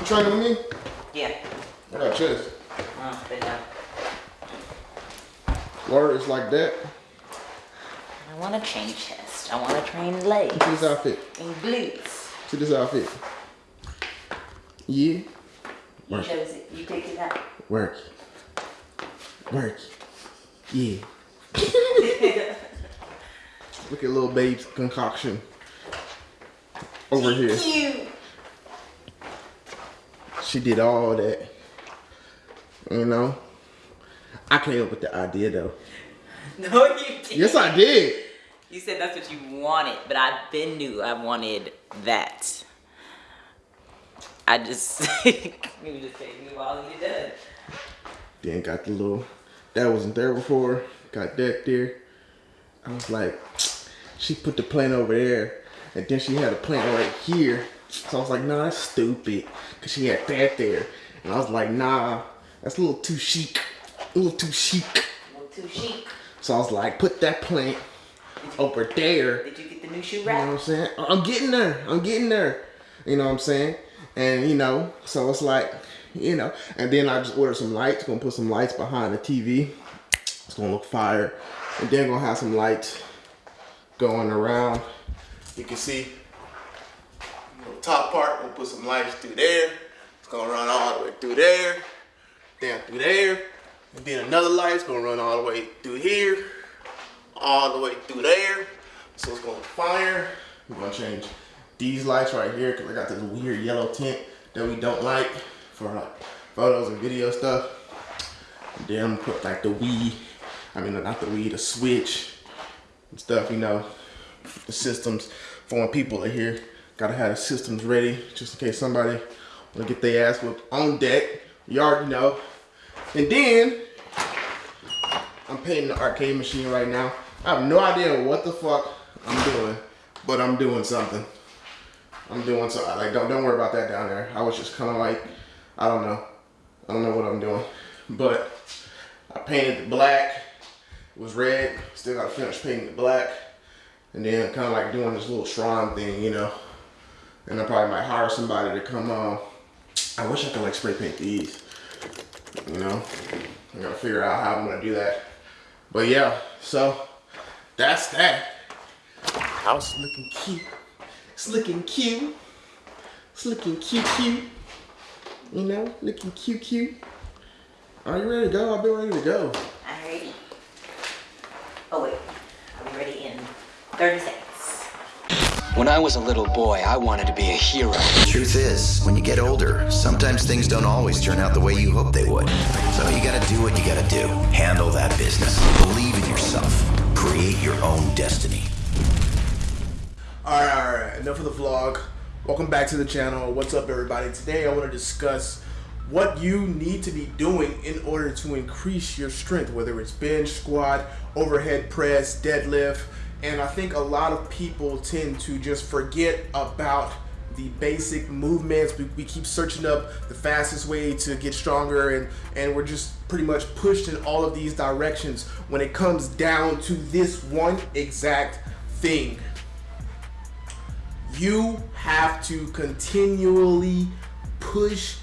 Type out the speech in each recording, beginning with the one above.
You training with me? Yeah. I got chest. Oh, enough. Word is like that. I want to train chest. I want to train legs See this outfit. and glutes. See this outfit. Yeah. You Work. chose it. You picked it out. Work. Work. Yeah. Look at little babe's concoction over here. Cute. She did all that. You know? I came up with the idea though. No, you didn't. Yes, I did. You said that's what you wanted, but I been knew I wanted that. I just you just take me while you done. Then got the little, that wasn't there before. Got that there. I was like, she put the plant over there. And then she had a plant right here. So I was like, nah, that's stupid. Cause she had that there. And I was like, nah, that's a little too chic. A little too chic. A little too chic. So I was like, put that plant over there. Did you get the new shoe You know what I'm saying? I'm getting there. I'm getting there. You know what I'm saying? And you know, so it's like, you know, and then I just ordered some lights. Gonna put some lights behind the TV. It's gonna look fire. And then gonna have some lights going around. You can see top part. We'll put some lights through there. It's gonna run all the way through there, down through there, and then another light's gonna run all the way through here, all the way through there. So it's gonna fire. We're gonna change these lights right here because I got this weird yellow tint that we don't like for like photos and video stuff. And then I'm put like the Wii, I mean not the Wii, the Switch and stuff, you know, the systems for when people are here. Gotta have the systems ready just in case somebody wanna get their ass whipped on deck. Yard you already know. And then I'm painting the arcade machine right now. I have no idea what the fuck I'm doing, but I'm doing something. I'm doing so like don't don't worry about that down there. I was just kind of like I don't know, I don't know what I'm doing, but I painted the black. It was red. Still got to finish painting the black, and then kind of like doing this little shrine thing, you know. And I probably might hire somebody to come on. I wish I could like spray paint these, you know. I gotta figure out how I'm gonna do that. But yeah, so that's that. House looking cute. It's looking cute. It's looking cute, cute. You know, looking cute, cute. Are you ready to go? I've been ready to go. I'm ready. Oh wait, be ready in 30 seconds. When I was a little boy, I wanted to be a hero. Truth is, when you get older, sometimes things don't always turn out the way you hope they would. So you gotta do what you gotta do. Handle that business. Believe in yourself. Create your own destiny. Alright, alright, enough of the vlog. Welcome back to the channel. What's up, everybody? Today I want to discuss what you need to be doing in order to increase your strength, whether it's bench, squat, overhead press, deadlift. And I think a lot of people tend to just forget about the basic movements. We, we keep searching up the fastest way to get stronger, and, and we're just pretty much pushed in all of these directions when it comes down to this one exact thing you have to continually push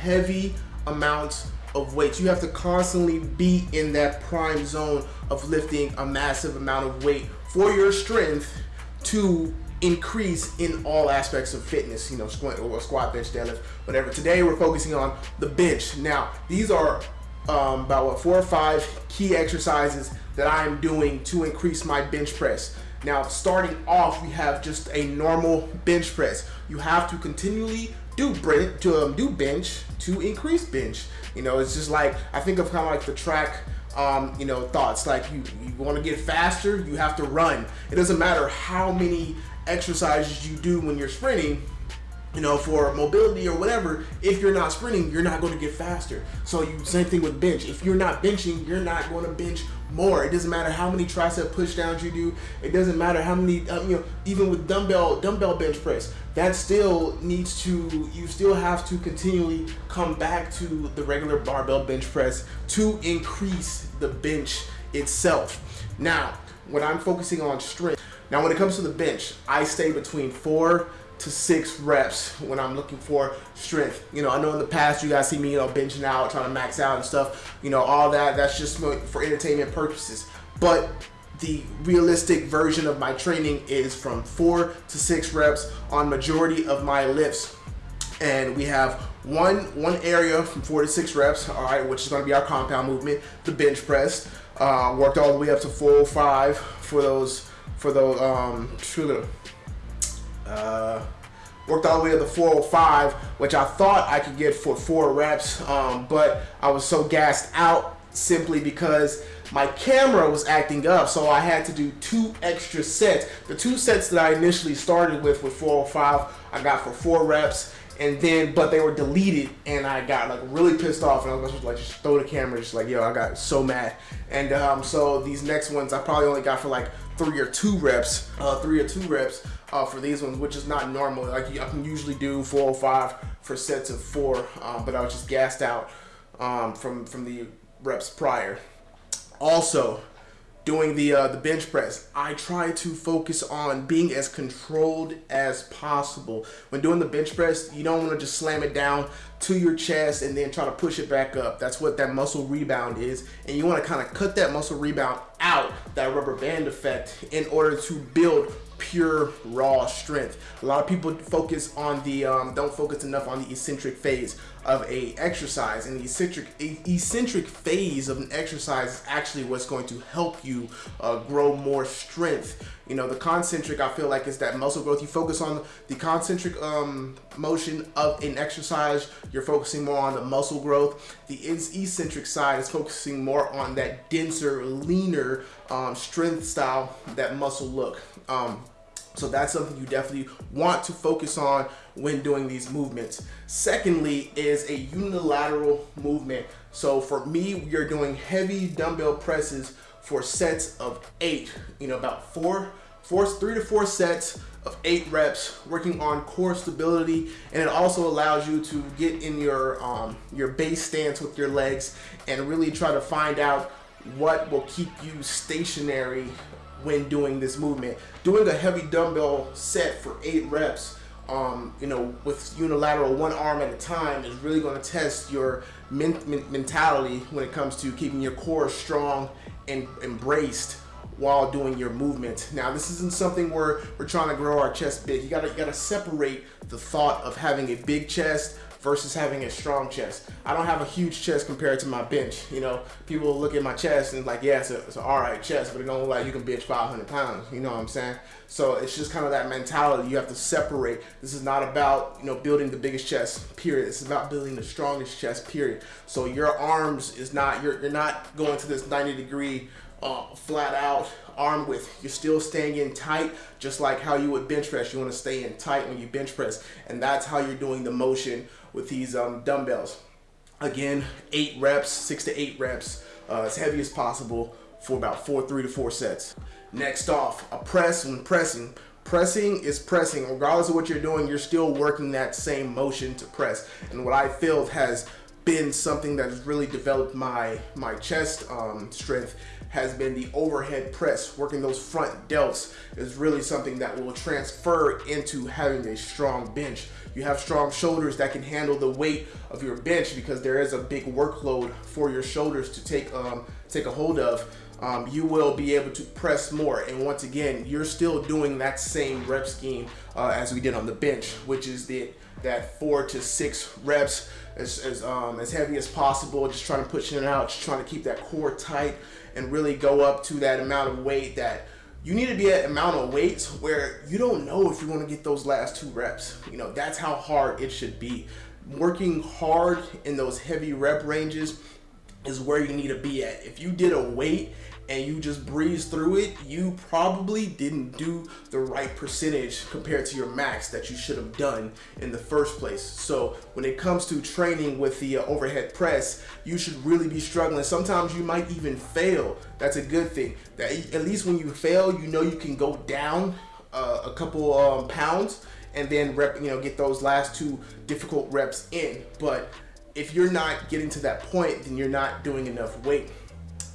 heavy amounts of weight. You have to constantly be in that prime zone of lifting a massive amount of weight for your strength to increase in all aspects of fitness, you know, squat, or squat, bench, deadlift, whatever. Today we're focusing on the bench. Now, these are um, about what four or five key exercises that I am doing to increase my bench press. Now, starting off, we have just a normal bench press. You have to continually do to um, do bench to increase bench. You know, it's just like I think of kind of like the track. Um, you know, thoughts like you you want to get faster, you have to run. It doesn't matter how many exercises you do when you're sprinting you know, for mobility or whatever, if you're not sprinting, you're not going to get faster. So you same thing with bench. If you're not benching, you're not going to bench more. It doesn't matter how many tricep push downs you do. It doesn't matter how many, um, you know, even with dumbbell dumbbell bench press, that still needs to. You still have to continually come back to the regular barbell bench press to increase the bench itself. Now, when I'm focusing on strength, now when it comes to the bench, I stay between four to six reps when I'm looking for strength. You know, I know in the past you guys see me, you know, benching out, trying to max out and stuff. You know, all that, that's just for entertainment purposes. But the realistic version of my training is from four to six reps on majority of my lifts. And we have one one area from four to six reps, all right, which is going to be our compound movement, the bench press. Uh, worked all the way up to 405 for those for those um uh, worked all the way to 405, which I thought I could get for four reps, um, but I was so gassed out simply because my camera was acting up, so I had to do two extra sets. The two sets that I initially started with with 405, I got for four reps, and then but they were deleted, and I got like really pissed off, and I was just like just throw the camera, just like yo, I got so mad, and um, so these next ones I probably only got for like three or two reps, uh, three or two reps uh, for these ones, which is not normal. Like I can usually do 405 for sets of four, um, but I was just gassed out um, from from the reps prior. Also, doing the uh, the bench press, I try to focus on being as controlled as possible. When doing the bench press, you don't want to just slam it down to your chest and then try to push it back up. That's what that muscle rebound is. And you want to kind of cut that muscle rebound out, that rubber band effect, in order to build pure raw strength. A lot of people focus on the um, don't focus enough on the eccentric phase of a exercise, and the eccentric eccentric phase of an exercise is actually what's going to help you uh, grow more strength. You know, the concentric I feel like is that muscle growth. You focus on the concentric um, motion of an exercise. You're focusing more on the muscle growth. The eccentric side is focusing more on that denser, leaner um, strength style, that muscle look. Um, so that's something you definitely want to focus on when doing these movements. Secondly is a unilateral movement. So for me, are doing heavy dumbbell presses for sets of eight, you know, about four, four, three to four sets of eight reps working on core stability and it also allows you to get in your um, your base stance with your legs and really try to find out what will keep you stationary when doing this movement. Doing a heavy dumbbell set for eight reps, um, you know, with unilateral one arm at a time is really going to test your men mentality when it comes to keeping your core strong and embraced while doing your movement. Now, this isn't something where we're trying to grow our chest big. You gotta, you gotta separate the thought of having a big chest versus having a strong chest. I don't have a huge chest compared to my bench. You know, people look at my chest and like, yeah, it's, a, it's an all right chest, but it don't look like you can bench 500 pounds. You know what I'm saying? So it's just kind of that mentality. You have to separate. This is not about, you know, building the biggest chest, period. It's about building the strongest chest, period. So your arms is not, you're, you're not going to this 90 degree uh, flat out arm width. You're still staying in tight, just like how you would bench press. You want to stay in tight when you bench press, and that's how you're doing the motion with these um, dumbbells. Again, eight reps, six to eight reps, uh, as heavy as possible for about four, three to four sets. Next off, a press when pressing. Pressing is pressing. Regardless of what you're doing, you're still working that same motion to press. And what I feel has been something that has really developed my, my chest um, strength has been the overhead press. Working those front delts is really something that will transfer into having a strong bench. You have strong shoulders that can handle the weight of your bench because there is a big workload for your shoulders to take um, take a hold of. Um, you will be able to press more. And once again, you're still doing that same rep scheme uh, as we did on the bench, which is the that four to six reps as, as, um, as heavy as possible, just trying to push it out, just trying to keep that core tight and really go up to that amount of weight that you need to be at amount of weights where you don't know if you want to get those last two reps. You know, that's how hard it should be. Working hard in those heavy rep ranges is where you need to be at. If you did a weight and you just breeze through it, you probably didn't do the right percentage compared to your max that you should have done in the first place. So when it comes to training with the uh, overhead press, you should really be struggling. Sometimes you might even fail. That's a good thing. That at least when you fail, you know you can go down uh, a couple um, pounds and then rep, you know, get those last two difficult reps in. But if you're not getting to that point, then you're not doing enough weight.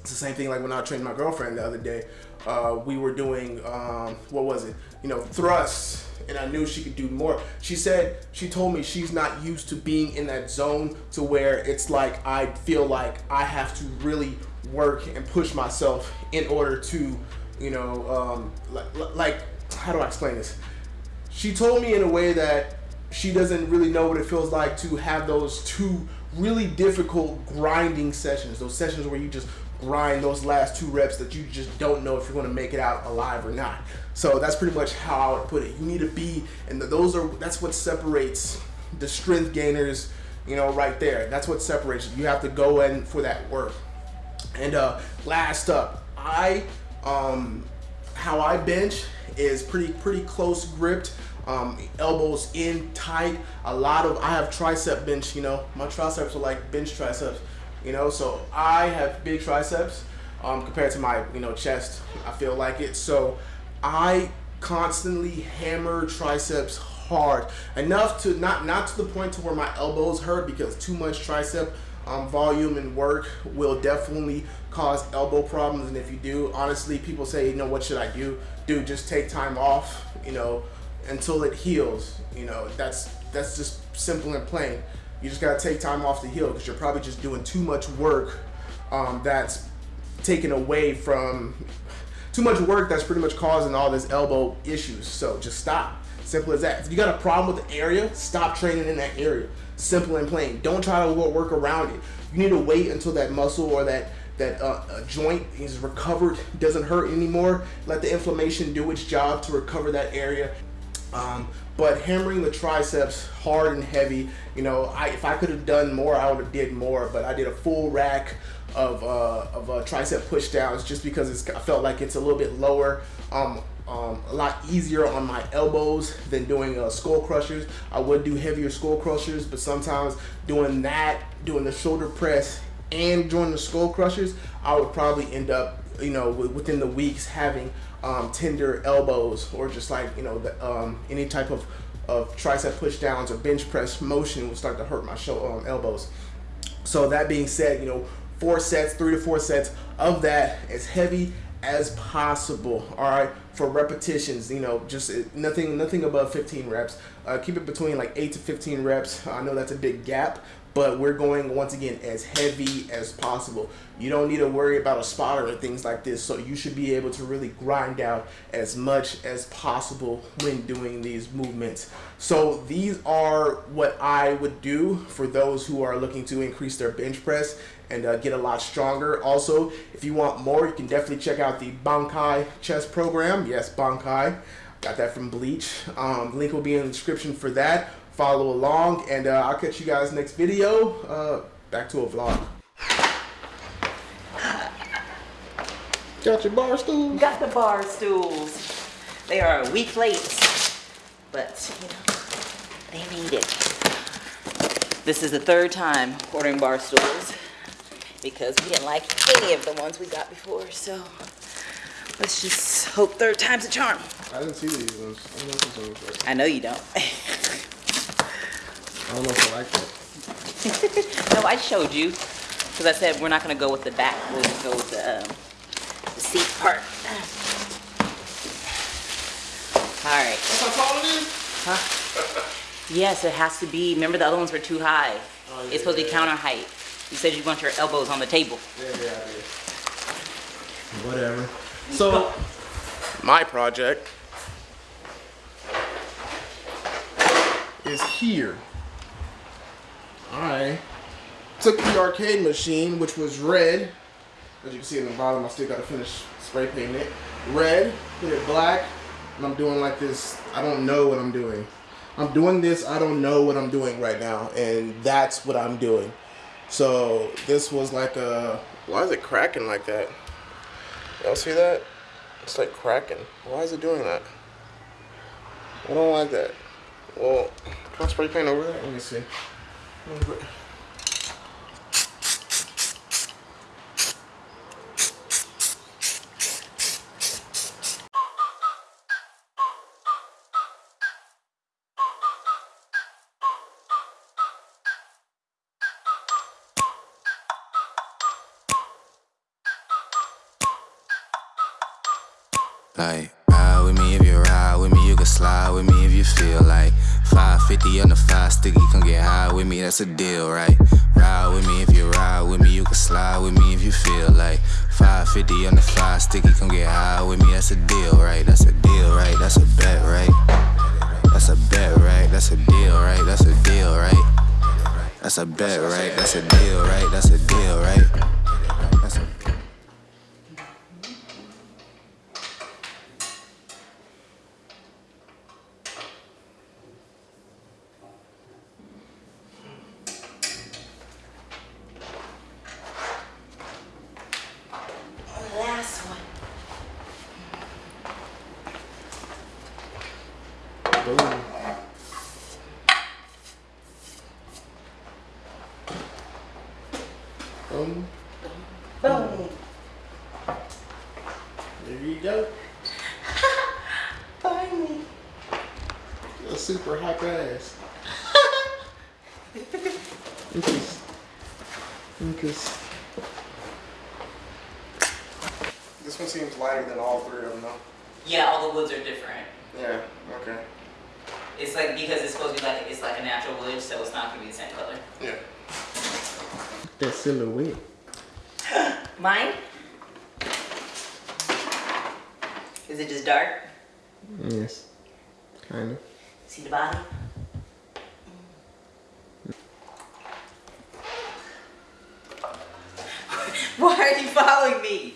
It's the same thing like when I trained my girlfriend the other day. Uh, we were doing, um, what was it? You know, thrusts and I knew she could do more. She said she told me she's not used to being in that zone to where it's like I feel like I have to really work and push myself in order to, you know, um, like, like how do I explain this? She told me in a way that she doesn't really know what it feels like to have those two really difficult grinding sessions, those sessions where you just grind those last two reps that you just don't know if you're going to make it out alive or not. So that's pretty much how I would put it. You need to be, and those are that's what separates the strength gainers, you know, right there. That's what separates you. You have to go in for that work. And uh, last up, I um, how I bench is pretty pretty close gripped. Um, elbows in tight. A lot of I have tricep bench. You know, my triceps are like bench triceps you know. So I have big triceps um, compared to my you know chest. I feel like it. So I constantly hammer triceps hard enough to not not to the point to where my elbows hurt because too much tricep um, volume and work will definitely cause elbow problems and if you do honestly people say you know what should I do do just take time off you know until it heals you know that's that's just simple and plain you just gotta take time off to heal because you're probably just doing too much work um, that's taken away from too much work that's pretty much causing all this elbow issues. So just stop. Simple as that. If you got a problem with the area, stop training in that area. Simple and plain. Don't try to work around it. You need to wait until that muscle or that that uh, joint is recovered, doesn't hurt anymore. Let the inflammation do its job to recover that area. Um, but hammering the triceps hard and heavy, you know, I, if I could have done more, I would have did more. But I did a full rack of uh, of uh, tricep push downs just because it's, I felt like it's a little bit lower. Um, um, a lot easier on my elbows than doing uh, skull crushers. I would do heavier skull crushers, but sometimes doing that, doing the shoulder press and doing the skull crushers, I would probably end up, you know, within the weeks having um, tender elbows or just like you know the, um, any type of, of tricep push downs or bench press motion will start to hurt my show, um, elbows. So that being said, you know four sets, three to four sets of that as heavy as possible. All right, for repetitions, you know, just uh, nothing nothing above 15 reps. Uh, keep it between like eight to 15 reps. I know that's a big gap, but we're going once again as heavy as possible. You don't need to worry about a spotter and things like this, so you should be able to really grind out as much as possible when doing these movements. So these are what I would do for those who are looking to increase their bench press and uh, get a lot stronger. Also, if you want more, you can definitely check out the Bankai chess program. Yes, Bankai. Got that from Bleach. Um, link will be in the description for that follow along, and uh, I'll catch you guys next video. Uh, back to a vlog. Got your bar stools? Got the bar stools. They are a week late, but you know, they need it. This is the third time ordering bar stools because we didn't like any of the ones we got before, so let's just hope third time's a charm. I didn't see these ones. I know, I know you don't. I don't know if I like that. no, I showed you. Because I said we're not going to go with the back. We'll just go with the, um, the seat part. All right. That's how tall it is? Huh? yes, it has to be. Remember the other ones were too high. Oh, yeah, it's supposed yeah, to be counter height. You said you want your elbows on the table. Yeah, yeah, I did. Whatever. So, my project is here. I took the arcade machine, which was red. As you can see in the bottom, I still got to finish spray painting it. Red, hit it black, and I'm doing like this. I don't know what I'm doing. I'm doing this, I don't know what I'm doing right now, and that's what I'm doing. So this was like a, why is it cracking like that? Y'all see that? It's like cracking. Why is it doing that? I don't like that. Well, can I spray paint over that? Let me see. Like, can slide with me if you feel like 550 on the five sticky, come get high with me, that's a deal, right? Ride with me if you ride with me, you can slide with me if you feel like 550 on the five sticky, come get high with me, that's a deal, right? That's a deal, right? That's a bet, right? That's a bet, right? That's a deal, right? That's a deal, right? That's a bet, right? That's a deal, right? That's a deal, right? That's a Last one. Boom. Boom. Boom. There you go. Finally. A super hot ass. Increase. Increase. This one seems lighter than all three of them, though. Yeah, all the woods are different. Yeah. Okay. It's like because it's supposed to be like it's like a natural wood, so it's not gonna be the same color. Yeah. That silhouette. Mine? Is it just dark? Yes. Kind of. See the body? Why are you following me?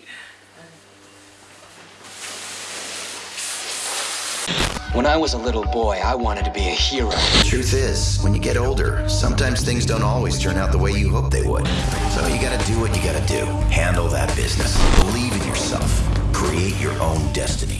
When I was a little boy, I wanted to be a hero. Truth is, when you get older, sometimes things don't always turn out the way you hope they would. So you gotta do what you gotta do. Handle that business. Believe in yourself. Create your own destiny.